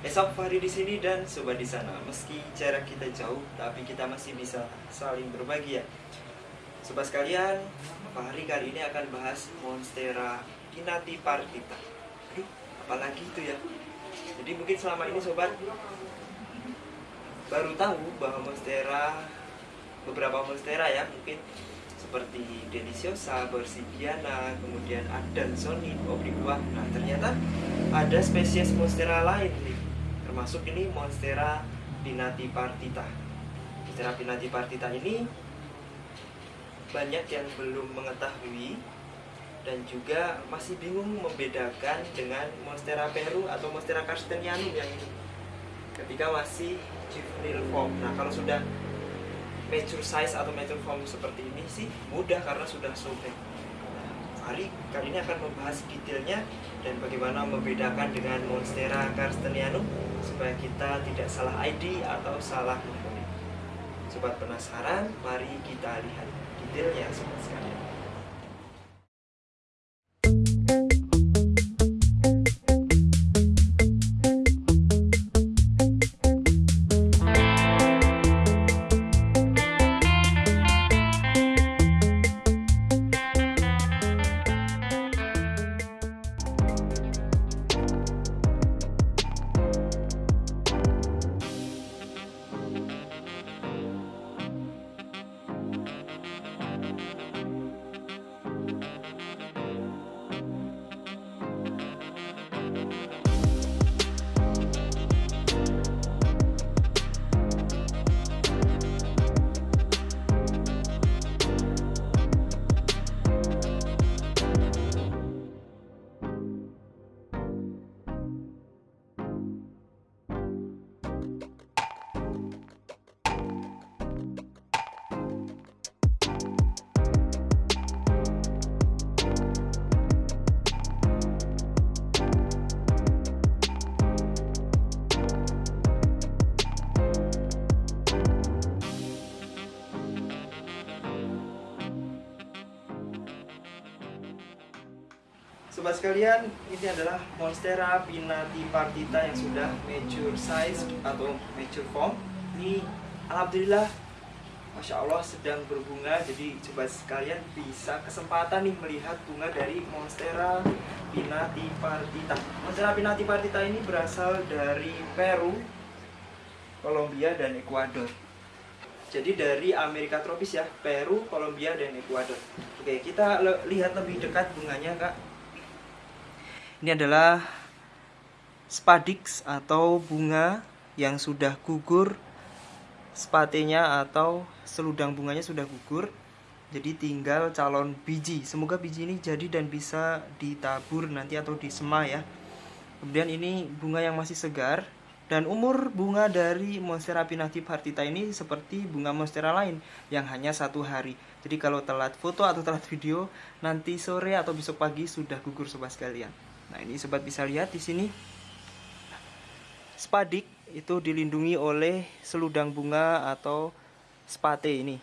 Esok Fahri di sini dan sobat di sana. Meski jarak kita jauh, tapi kita masih bisa saling berbagi ya. Sobat sekalian, Fahri kali ini akan bahas Monstera Kinati Partita. Aduh, apalagi itu ya. Jadi mungkin selama ini sobat baru tahu bahwa Monstera beberapa Monstera ya mungkin seperti Deliciosa, Bersibiana, kemudian Adansoni, Obliqua. Nah, ternyata ada spesies Monstera lain nih. Termasuk ini Monstera pinati partita. Monstera pinati partita ini banyak yang belum mengetahui dan juga masih bingung membedakan dengan Monstera peru atau Monstera carstenianum yang ini ketika masih juvenile form. Nah, kalau sudah mature size atau mature form seperti ini sih mudah karena sudah sobek. Nah, kali ini akan membahas detailnya dan bagaimana membedakan dengan Monstera carstenianum supaya kita tidak salah ID atau salah memilih. Sobat penasaran? Mari kita lihat detailnya sobat sekalian. Sekalian, ini adalah Monstera pinnati partita yang sudah mature size atau mature form. Ini alhamdulillah Masya Allah sedang berbunga Jadi sobat sekalian bisa kesempatan nih melihat bunga dari Monstera pinnati partita Monstera pinnati partita ini berasal dari Peru, Kolombia, dan Ekuador jadi dari Amerika tropis ya, Peru, Kolombia, dan Ekuador. Oke, kita lihat lebih dekat bunganya, Kak. Ini adalah spadix atau bunga yang sudah gugur spatenya atau seludang bunganya sudah gugur. Jadi tinggal calon biji. Semoga biji ini jadi dan bisa ditabur nanti atau disema ya. Kemudian ini bunga yang masih segar dan umur bunga dari Monstera pinati partita ini seperti bunga Monstera lain yang hanya satu hari. Jadi kalau telat foto atau telat video, nanti sore atau besok pagi sudah gugur sobat sekalian. Nah, ini sobat bisa lihat di sini. Spadik itu dilindungi oleh seludang bunga atau spate ini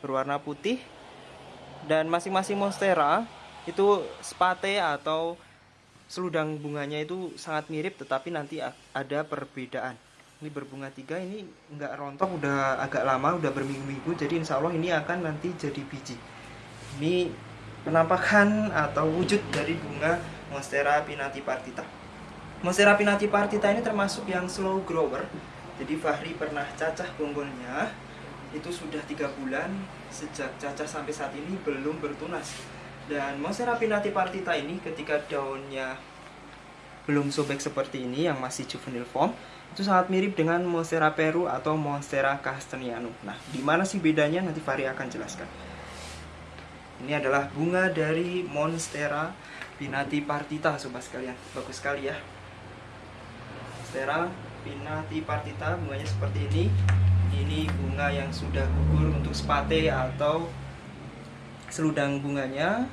berwarna putih. Dan masing-masing monstera itu spate atau seludang bunganya itu sangat mirip tetapi nanti ada perbedaan. Ini berbunga tiga ini enggak rontok udah agak lama udah berminggu-minggu. Jadi insya Allah ini akan nanti jadi biji. Ini penampakan atau wujud dari bunga Monstera pinati partita. Monstera pinati partita ini termasuk yang slow grower. Jadi Fahri pernah cacah bonggolnya itu sudah tiga bulan sejak cacah sampai saat ini belum bertunas. Dan Monstera pinati partita ini ketika daunnya belum sobek seperti ini yang masih juvenile form itu sangat mirip dengan Monstera peru atau Monstera castanianum. Nah, di mana sih bedanya nanti Fahri akan jelaskan. Ini adalah bunga dari Monstera Pinati Partita sobat sekalian. Bagus sekali ya. Monstera Pinati Partita bunganya seperti ini. Ini bunga yang sudah gugur untuk spate atau seludang bunganya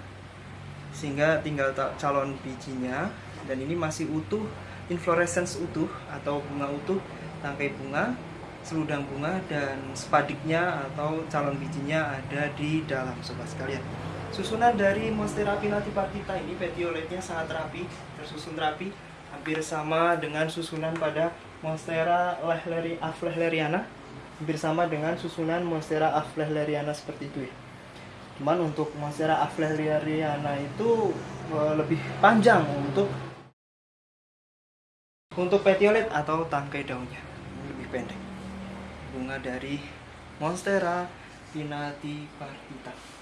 sehingga tinggal calon bijinya dan ini masih utuh inflorescence utuh atau bunga utuh tangkai bunga seludang bunga dan spadiknya atau calon bijinya ada di dalam sobat sekalian. Susunan dari Monstera pinati partita ini petioletnya sangat rapi, tersusun rapi, hampir sama dengan susunan pada Monstera lehleri aflehleriana hampir sama dengan susunan Monstera aflehleriana seperti itu ya. Cuman untuk Monstera aflehleriana itu uh, lebih panjang untuk untuk petiolet atau tangkai daunnya lebih pendek. Bunga dari Monstera pinati partita.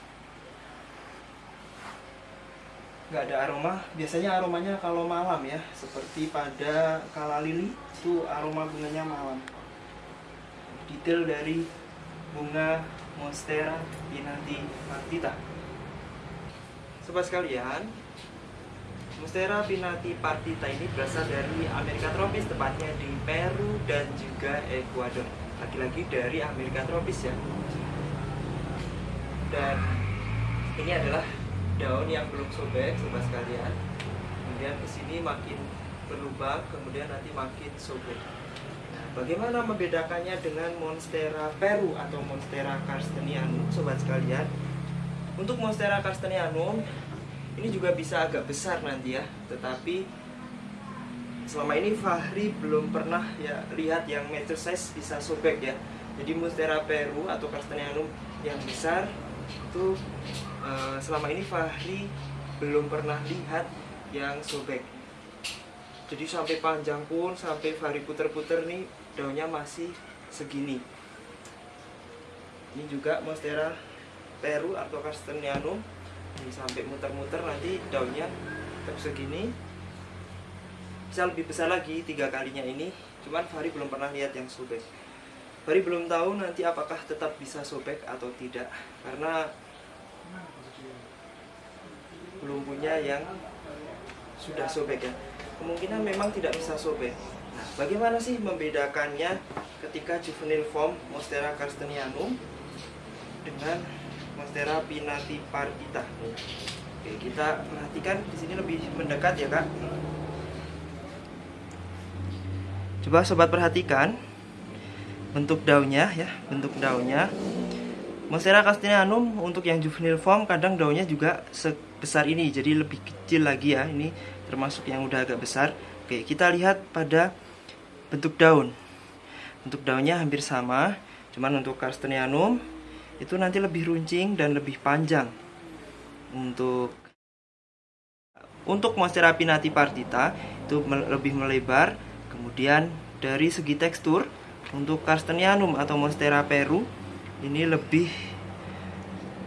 nggak ada aroma. Biasanya aromanya kalau malam ya seperti pada kala lili itu aroma bunganya malam. Detail dari bunga monstera pinati partita. Sobat sekalian monstera pinati partita ini berasal dari Amerika tropis tepatnya di Peru dan juga Ekuador lagi-lagi dari Amerika tropis ya. Dan ini adalah daun yang belum sobek sobat sekalian. Kemudian ke sini makin berlubang kemudian nanti makin sobek. Nah, bagaimana membedakannya dengan monstera peru atau monstera carstenianum sobat sekalian. Untuk monstera carstenianum ini juga bisa agak besar nanti ya tetapi selama ini Fahri belum pernah ya lihat yang meter size bisa sobek ya. Jadi monstera peru atau carstenianum yang besar itu uh, selama ini Fahri belum pernah lihat yang sobek. Jadi sampai panjang pun sampai Fahri puter-puter nih daunnya masih segini. Ini juga monstera peru atau castanianum ini sampai muter-muter nanti daunnya tetap segini bisa lebih besar lagi tiga kalinya ini. Cuman Fahri belum pernah lihat yang sobek. Fahri belum tahu nanti apakah tetap bisa sobek atau tidak. Karena belum punya yang sudah sobek ya. Kemungkinan memang tidak bisa sobek. Nah bagaimana sih membedakannya ketika juvenile form Monstera carstenianum dengan Monstera pinati partita? Oke kita perhatikan di sini lebih mendekat ya kak coba sobat perhatikan bentuk daunnya ya bentuk daunnya. Monstera castellanum untuk yang juvenile form kadang daunnya juga sebesar ini jadi lebih kecil lagi ya. Ini termasuk yang udah agak besar. Oke kita lihat pada bentuk daun. Bentuk daunnya hampir sama cuman untuk castellanum itu nanti lebih runcing dan lebih panjang. Untuk untuk Monstera pinati partita itu lebih melebar kemudian dari segi tekstur untuk Carstenianum atau Monstera peru ini lebih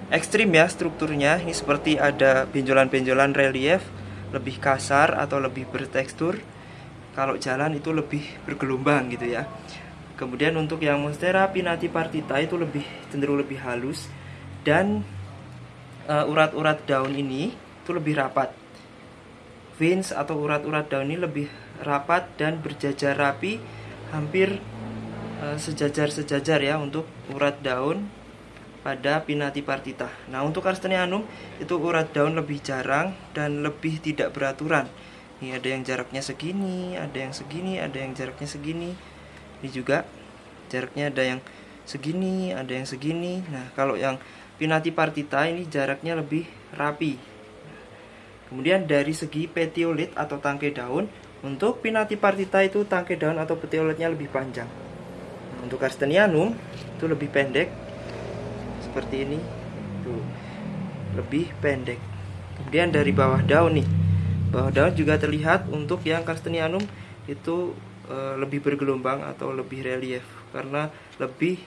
ekstrim ya strukturnya. Ini seperti ada benjolan-benjolan relief lebih kasar atau lebih bertekstur. Kalau jalan itu lebih bergelombang gitu ya. Kemudian untuk yang monstera pinati partita itu lebih cenderung lebih halus. Dan uh, urat-urat daun ini itu lebih rapat veins atau urat-urat daun ini lebih rapat dan berjajar rapi hampir Eh, sejajar-sejajar ya untuk urat daun pada pinati partita. Nah, untuk Carstenianum itu urat daun lebih jarang dan lebih tidak beraturan. Ini ada yang jaraknya segini, ada yang segini, ada yang jaraknya segini. Ini juga jaraknya ada yang segini, ada yang segini. Nah, kalau yang pinati partita ini jaraknya lebih rapi. Kemudian dari segi petiolit atau tangkai daun, untuk pinati partita itu tangkai daun atau petioletnya lebih panjang. Untuk Carstenianum itu lebih pendek. Seperti ini tuh lebih pendek. Kemudian dari bawah daun nih bawah daun juga terlihat untuk yang Carstenianum itu e, lebih bergelombang atau lebih relief karena lebih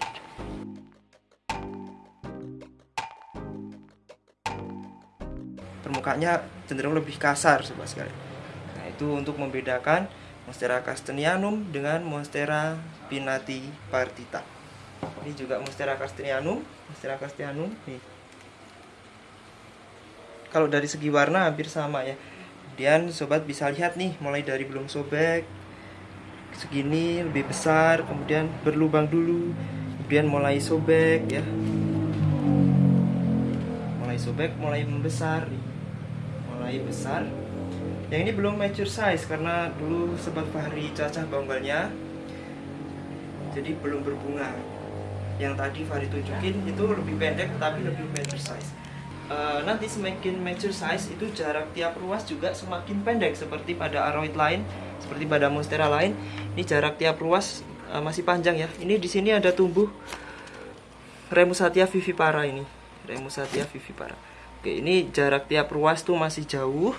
permukaannya cenderung lebih kasar sobat sekali nah itu untuk membedakan Monstera castanianum dengan Monstera pinati partita. Ini juga Monstera castanianum, Monstera castanianum nih. Kalau dari segi warna hampir sama ya. Kemudian sobat bisa lihat nih mulai dari belum sobek segini lebih besar, kemudian berlubang dulu, kemudian mulai sobek ya. Mulai sobek, mulai membesar, mulai besar, yang ini belum mature size karena dulu sempat Fahri cacah bangbalnya jadi belum berbunga yang tadi Fahri tunjukin itu lebih pendek tapi lebih mature size eh, nanti semakin mature size itu jarak tiap ruas juga semakin pendek seperti pada aroid lain, seperti pada monstera lain. Ini jarak tiap ruas eh, masih panjang ya. Ini di sini ada tumbuh Remusatia vivipara ini. Remusatia vivipara. Oke, ini jarak tiap ruas tuh masih jauh.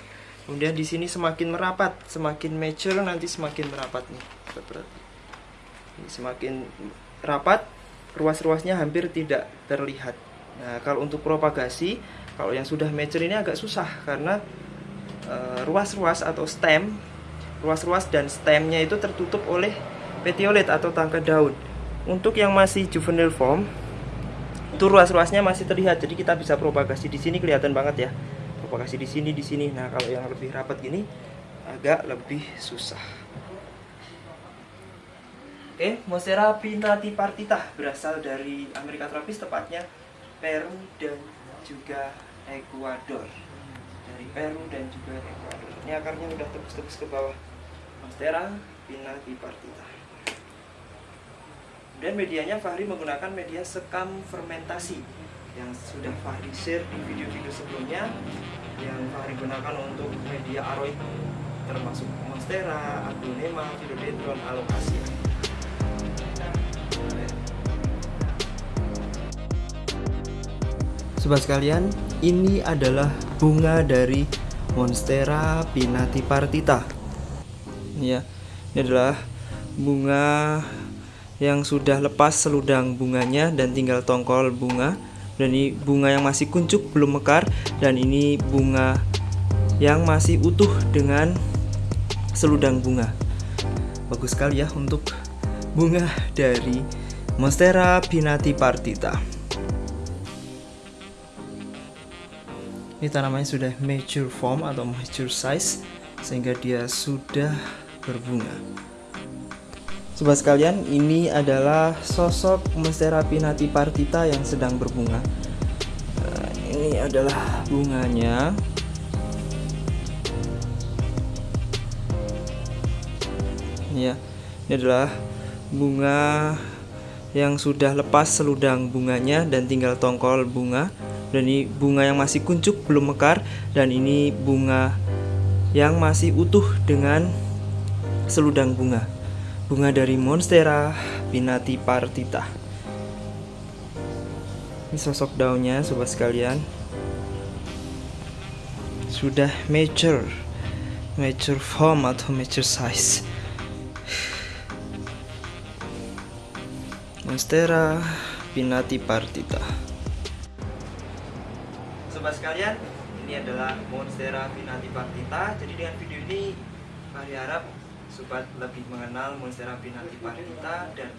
Kemudian di sini semakin merapat, semakin mature nanti semakin merapat nih. Ini semakin rapat, ruas-ruasnya hampir tidak terlihat. Nah, kalau untuk propagasi, kalau yang sudah mature ini agak susah karena eh, ruas-ruas uh, atau stem, ruas-ruas dan stemnya itu tertutup oleh petiolet atau tangkai daun. Untuk yang masih juvenile form, itu ruas-ruasnya masih terlihat, jadi kita bisa propagasi di sini kelihatan banget ya. Propagasi di sini di sini. Nah kalau yang lebih rapat gini agak lebih susah. Oke Monstera partita berasal dari Amerika tropis tepatnya Peru dan juga Ekuador. Dari Peru dan juga Ekuador. Ini akarnya udah tebus-tebus ke bawah. Monstera partita dan medianya Fahri menggunakan media sekam fermentasi yang sudah Fahri share di video-video sebelumnya yang Fahri gunakan untuk media aroid termasuk monstera, aglonema, philodendron, alocasia. Sobat sekalian, ini adalah bunga dari Monstera pinatipartita. Ya, ini adalah bunga yang sudah lepas seludang bunganya dan tinggal tongkol bunga. Dan ini bunga yang masih kuncup belum mekar. Dan ini bunga yang masih utuh dengan seludang bunga. Bagus sekali ya untuk bunga dari Monstera pinati partita. Ini tanamannya sudah mature form atau mature size sehingga dia sudah berbunga Sobat sekalian, ini adalah sosok Monstera pinati partita yang sedang berbunga. Nah, ini adalah bunganya. Ya, ini adalah bunga yang sudah lepas seludang bunganya dan tinggal tongkol bunga. Dan ini bunga yang masih kuncup belum mekar dan ini bunga yang masih utuh dengan seludang bunga bunga dari Monstera pinati partita. Ini sosok daunnya sobat sekalian. Sudah mature. Mature form atau mature size. Monstera pinati partita. Sobat sekalian, ini adalah Monstera pinati partita. Jadi dengan video ini Mari harap sobat lebih mengenal Monstera partita dan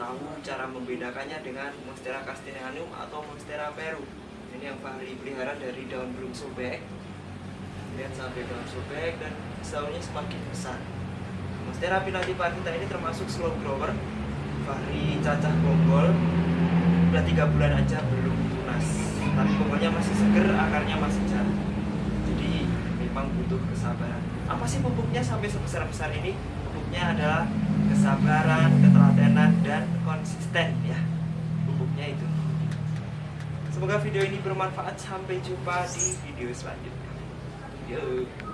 tahu cara membedakannya dengan Monstera castellanum atau Monstera peru. Ini yang Fahri pelihara dari daun belum sobek. Lihat sampai daun sobek dan daunnya semakin besar. Monstera partita ini termasuk slow grower. Fahri cacah bonggol udah tiga bulan aja belum tunas. Tapi bonggolnya masih seger, akarnya masih jatuh. Jadi memang butuh kesabaran apa sih pupuknya sampai sebesar-besar ini? Pupuknya adalah kesabaran ketelatenan dan konsisten ya. Pupuknya itu. Semoga video ini bermanfaat. Sampai jumpa di video selanjutnya. Yo.